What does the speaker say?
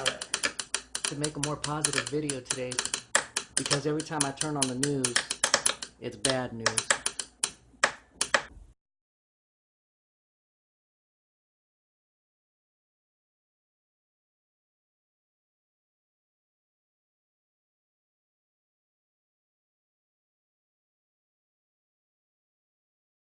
uh, to make a more positive video today because every time I turn on the news, it's bad news.